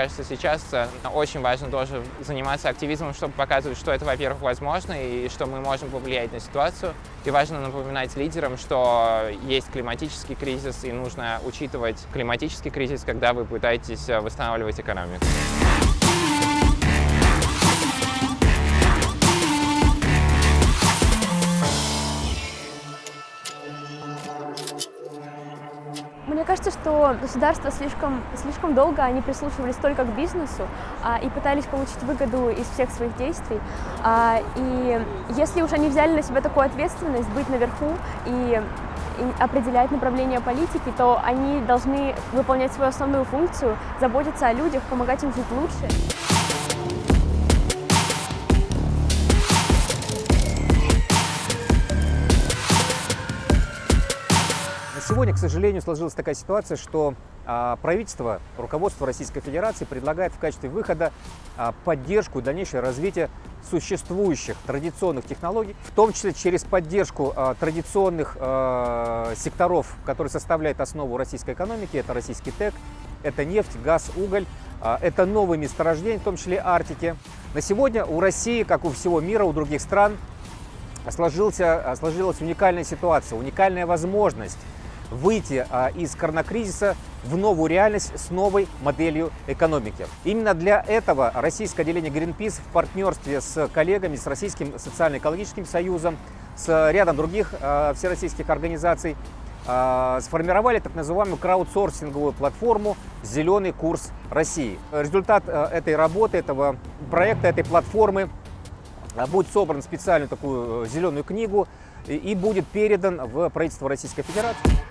кажется, сейчас э, очень важно тоже заниматься активизмом, чтобы показывать, что это, во-первых, возможно, и что мы можем повлиять на ситуацию. И важно напоминать лидерам, что есть климатический кризис, и нужно учитывать климатический кризис, когда вы пытаетесь э, восстанавливать экономику. Мне кажется, что государство слишком, слишком долго они прислушивались только к бизнесу а, и пытались получить выгоду из всех своих действий. А, и если уж они взяли на себя такую ответственность быть наверху и, и определять направление политики, то они должны выполнять свою основную функцию, заботиться о людях, помогать им жить лучше. Сегодня, к сожалению, сложилась такая ситуация, что а, правительство, руководство Российской Федерации предлагает в качестве выхода а, поддержку и дальнейшее развитие существующих традиционных технологий, в том числе через поддержку а, традиционных секторов, которые составляют основу российской экономики. Это российский ТЭК, это нефть, газ, уголь, это новые месторождения, в том числе Арктики. На сегодня у России, как у всего мира, у других стран, сложился, сложилась уникальная ситуация, уникальная возможность выйти а, из коронакризиса в новую реальность с новой моделью экономики. Именно для этого российское отделение Greenpeace в партнерстве с коллегами, с Российским социально-экологическим союзом, с рядом других а, всероссийских организаций а, сформировали так называемую краудсорсинговую платформу «Зеленый курс России». Результат этой работы, этого проекта, этой платформы будет собран специальную такую э, зеленую книгу и будет передан в правительство Российской Федерации.